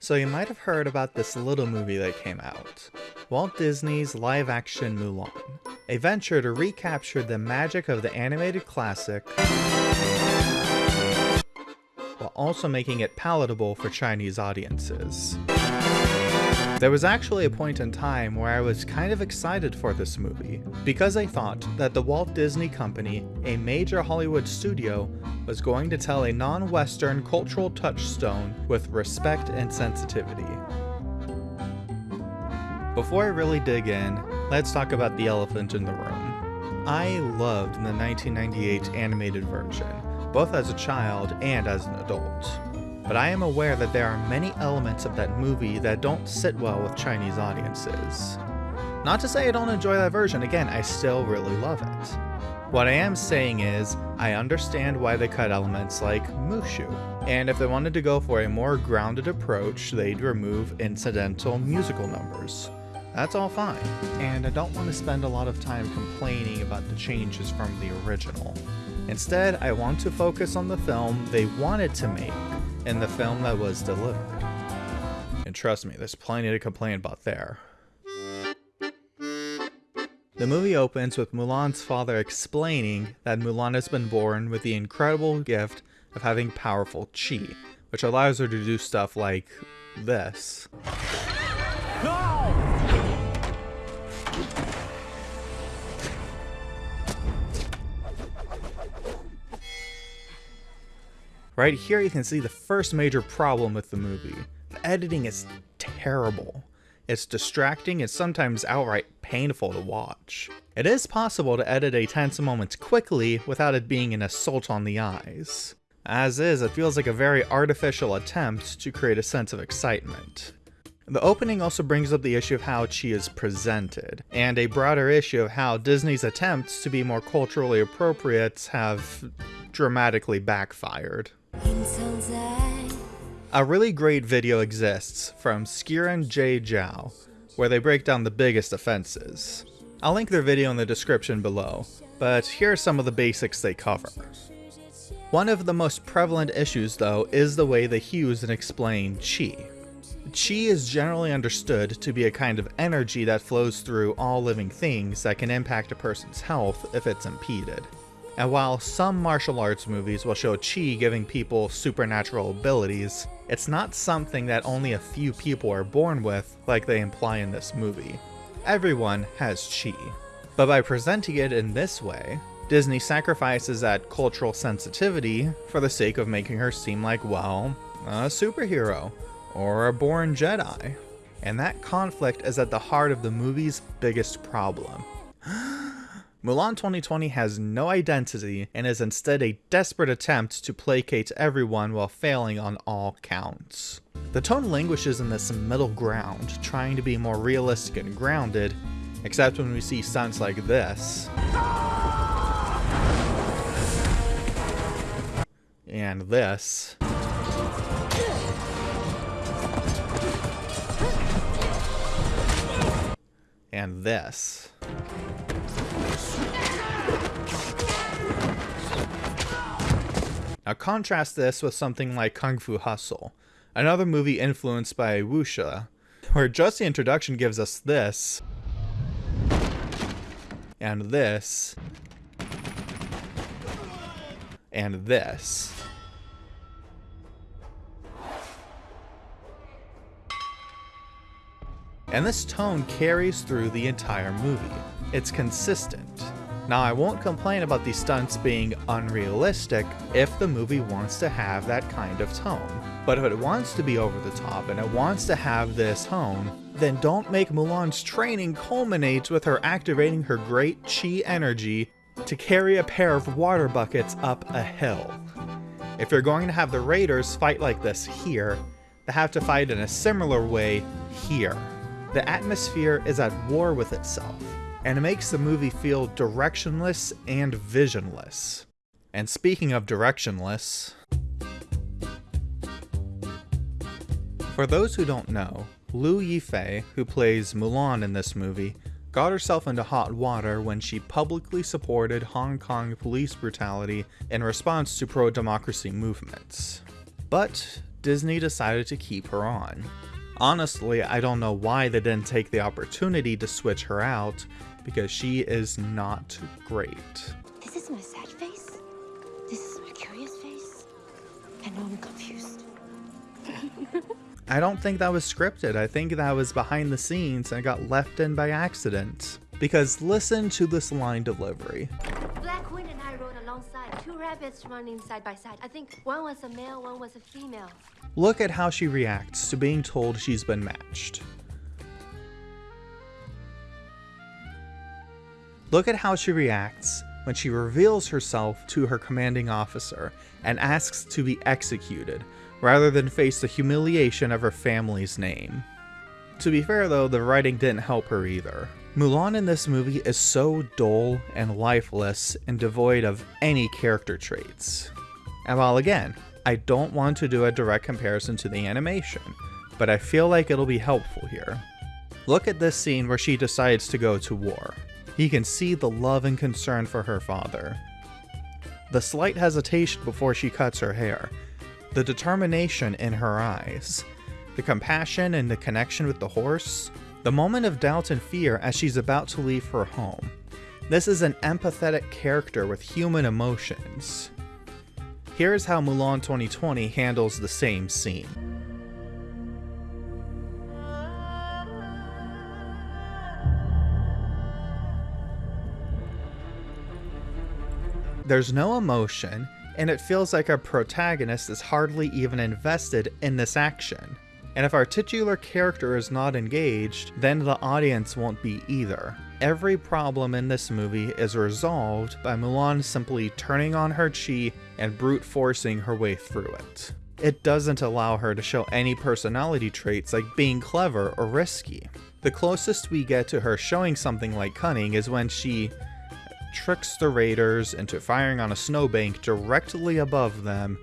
So you might have heard about this little movie that came out. Walt Disney's live-action Mulan. A venture to recapture the magic of the animated classic while also making it palatable for Chinese audiences. There was actually a point in time where I was kind of excited for this movie, because I thought that the Walt Disney Company, a major Hollywood studio, was going to tell a non-Western cultural touchstone with respect and sensitivity. Before I really dig in, let's talk about the elephant in the room. I loved the 1998 animated version, both as a child and as an adult but I am aware that there are many elements of that movie that don't sit well with Chinese audiences. Not to say I don't enjoy that version, again, I still really love it. What I am saying is, I understand why they cut elements like Mushu, and if they wanted to go for a more grounded approach, they'd remove incidental musical numbers. That's all fine, and I don't want to spend a lot of time complaining about the changes from the original. Instead, I want to focus on the film they wanted to make, in the film that was delivered. And trust me, there's plenty to complain about there. The movie opens with Mulan's father explaining that Mulan has been born with the incredible gift of having powerful chi, which allows her to do stuff like this. Right here you can see the first major problem with the movie. The editing is terrible. It's distracting and sometimes outright painful to watch. It is possible to edit a tense moment quickly without it being an assault on the eyes. As is, it feels like a very artificial attempt to create a sense of excitement. The opening also brings up the issue of how Chi is presented, and a broader issue of how Disney's attempts to be more culturally appropriate have dramatically backfired. A really great video exists from Xiran Jay Zhao, where they break down the biggest offenses. I'll link their video in the description below, but here are some of the basics they cover. One of the most prevalent issues though is the way they use and explain Qi. Qi is generally understood to be a kind of energy that flows through all living things that can impact a person's health if it's impeded. And while some martial arts movies will show Chi giving people supernatural abilities, it's not something that only a few people are born with like they imply in this movie. Everyone has Chi. But by presenting it in this way, Disney sacrifices that cultural sensitivity for the sake of making her seem like, well, a superhero, or a born Jedi. And that conflict is at the heart of the movie's biggest problem. Mulan 2020 has no identity and is instead a desperate attempt to placate everyone while failing on all counts. The tone languishes in this middle ground, trying to be more realistic and grounded, except when we see stunts like this. And this. And this. Now contrast this with something like Kung Fu Hustle, another movie influenced by wuxia, where just the introduction gives us this, and this, and this. And this tone carries through the entire movie. It's consistent. Now I won't complain about the stunts being unrealistic if the movie wants to have that kind of tone. But if it wants to be over the top and it wants to have this tone, then don't make Mulan's training culminate with her activating her great chi energy to carry a pair of water buckets up a hill. If you're going to have the Raiders fight like this here, they have to fight in a similar way here. The atmosphere is at war with itself and it makes the movie feel directionless and visionless. And speaking of directionless, for those who don't know, Liu Yifei, who plays Mulan in this movie, got herself into hot water when she publicly supported Hong Kong police brutality in response to pro-democracy movements. But Disney decided to keep her on. Honestly, I don't know why they didn't take the opportunity to switch her out, because she is not great. This is my sad face. This is my curious face. I know I'm confused. I don't think that was scripted. I think that was behind the scenes and got left in by accident. Because listen to this line delivery. Black Queen and I rode alongside, two rabbits running side by side. I think one was a male, one was a female. Look at how she reacts to being told she's been matched. Look at how she reacts when she reveals herself to her commanding officer and asks to be executed, rather than face the humiliation of her family's name. To be fair though, the writing didn't help her either. Mulan in this movie is so dull and lifeless and devoid of any character traits. And while again, I don't want to do a direct comparison to the animation, but I feel like it'll be helpful here. Look at this scene where she decides to go to war. You can see the love and concern for her father. The slight hesitation before she cuts her hair, the determination in her eyes, the compassion and the connection with the horse, the moment of doubt and fear as she's about to leave her home. This is an empathetic character with human emotions. Here's how Mulan 2020 handles the same scene. There's no emotion, and it feels like our protagonist is hardly even invested in this action. And if our titular character is not engaged, then the audience won't be either. Every problem in this movie is resolved by Mulan simply turning on her chi and brute forcing her way through it. It doesn't allow her to show any personality traits like being clever or risky. The closest we get to her showing something like cunning is when she tricks the raiders into firing on a snowbank directly above them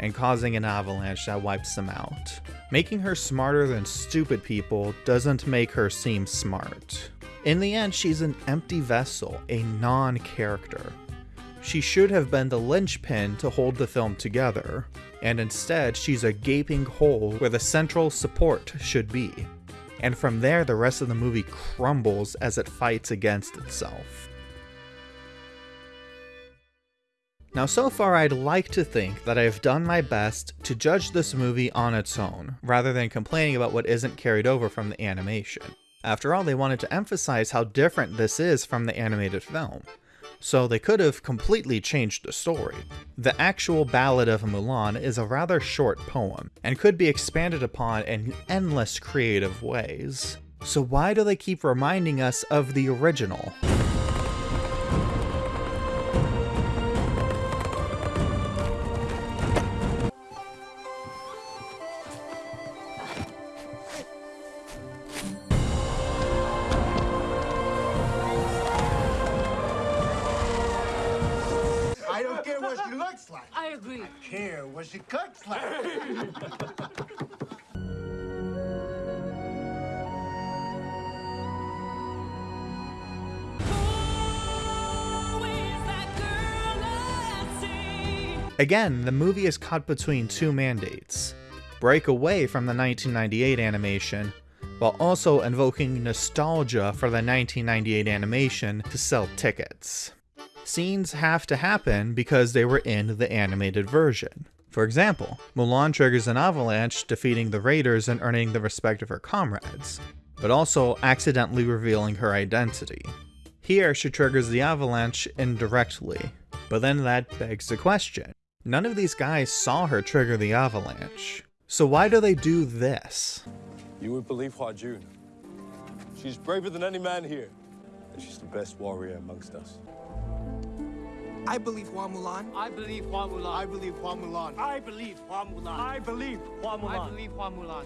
and causing an avalanche that wipes them out. Making her smarter than stupid people doesn't make her seem smart. In the end, she's an empty vessel, a non-character. She should have been the linchpin to hold the film together, and instead she's a gaping hole where the central support should be. And from there, the rest of the movie crumbles as it fights against itself. Now so far I'd like to think that I've done my best to judge this movie on its own, rather than complaining about what isn't carried over from the animation. After all, they wanted to emphasize how different this is from the animated film. So they could have completely changed the story. The actual Ballad of Mulan is a rather short poem, and could be expanded upon in endless creative ways. So why do they keep reminding us of the original? Care what she looks like. I agree. I care what she cooks like. Again, the movie is caught between two mandates. Break away from the 1998 animation, while also invoking nostalgia for the 1998 animation to sell tickets. Scenes have to happen because they were in the animated version. For example, Mulan triggers an avalanche, defeating the raiders and earning the respect of her comrades, but also accidentally revealing her identity. Here, she triggers the avalanche indirectly, but then that begs the question. None of these guys saw her trigger the avalanche. So why do they do this? You would believe Hua Jun. She's braver than any man here. And she's the best warrior amongst us. I believe Hua Mulan. I believe Hua Mulan. I believe Hua Mulan. I believe Hua Mulan. I believe Hua Mulan. I believe Hua Mulan.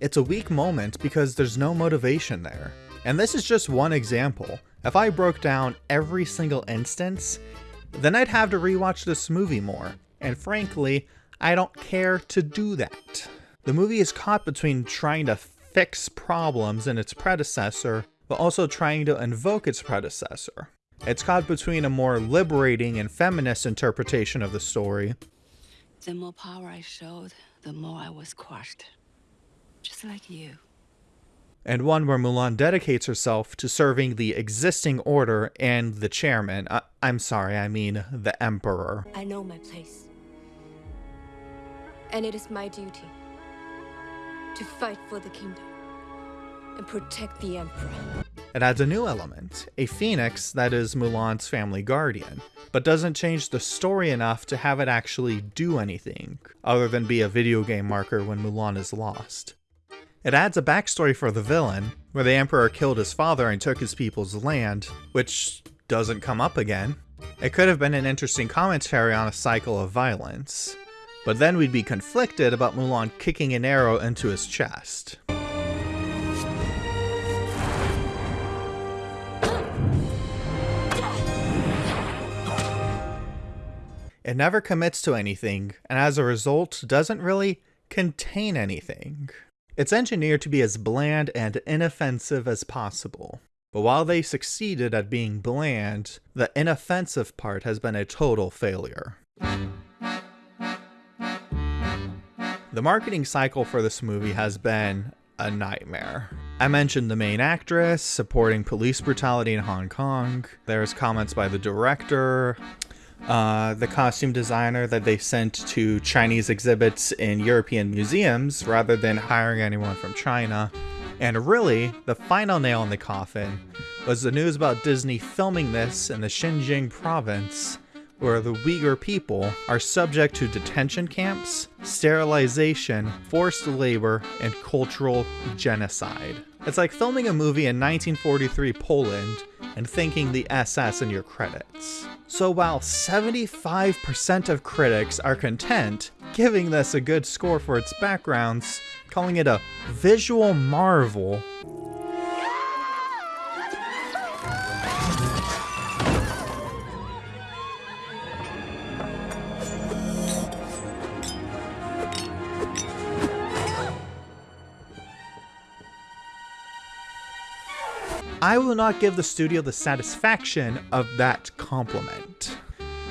It's a weak moment because there's no motivation there. And this is just one example. If I broke down every single instance, then I'd have to rewatch this movie more. And frankly, I don't care to do that. The movie is caught between trying to fix problems in its predecessor, but also trying to invoke its predecessor. It's caught between a more liberating and feminist interpretation of the story, The more power I showed, the more I was crushed. Just like you. And one where Mulan dedicates herself to serving the existing order and the chairman. I- I'm sorry, I mean the emperor. I know my place. And it is my duty to fight for the kingdom and protect the emperor. It adds a new element, a phoenix that is Mulan's family guardian, but doesn't change the story enough to have it actually do anything, other than be a video game marker when Mulan is lost. It adds a backstory for the villain, where the Emperor killed his father and took his people's land, which doesn't come up again. It could have been an interesting commentary on a cycle of violence, but then we'd be conflicted about Mulan kicking an arrow into his chest. It never commits to anything, and as a result, doesn't really contain anything. It's engineered to be as bland and inoffensive as possible. But while they succeeded at being bland, the inoffensive part has been a total failure. The marketing cycle for this movie has been a nightmare. I mentioned the main actress supporting police brutality in Hong Kong. There's comments by the director, uh, the costume designer that they sent to Chinese exhibits in European museums rather than hiring anyone from China. And really, the final nail in the coffin was the news about Disney filming this in the Xinjiang province, where the Uyghur people are subject to detention camps, sterilization, forced labor, and cultural genocide. It's like filming a movie in 1943 Poland and thanking the SS in your credits. So while 75% of critics are content giving this a good score for its backgrounds, calling it a visual marvel, I will not give the studio the satisfaction of that compliment.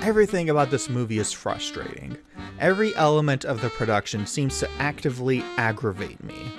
Everything about this movie is frustrating. Every element of the production seems to actively aggravate me.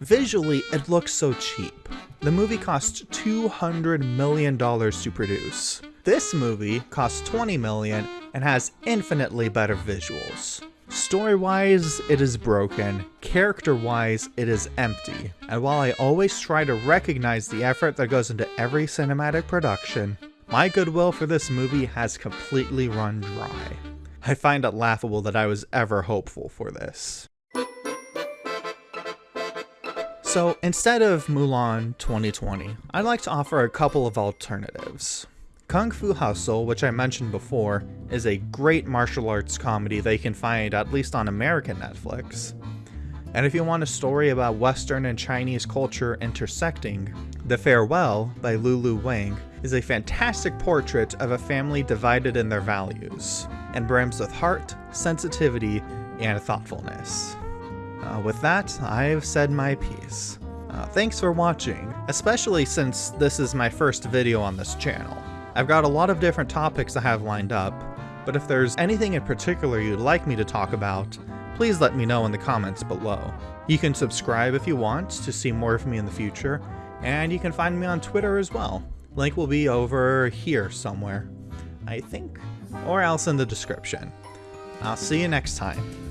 Visually, it looks so cheap. The movie cost $200 million to produce. This movie cost 20 million and has infinitely better visuals. Story wise, it is broken. Character wise, it is empty. And while I always try to recognize the effort that goes into every cinematic production, my goodwill for this movie has completely run dry. I find it laughable that I was ever hopeful for this. So instead of Mulan 2020, I'd like to offer a couple of alternatives. Kung Fu Hustle, which I mentioned before, is a great martial arts comedy you can find at least on American Netflix. And if you want a story about Western and Chinese culture intersecting, The Farewell by Lulu Wang is a fantastic portrait of a family divided in their values, and brims with heart, sensitivity, and thoughtfulness. Uh, with that, I've said my piece. Uh, thanks for watching, especially since this is my first video on this channel. I've got a lot of different topics I have lined up, but if there's anything in particular you'd like me to talk about, please let me know in the comments below. You can subscribe if you want to see more of me in the future, and you can find me on Twitter as well. Link will be over here somewhere, I think, or else in the description. I'll see you next time.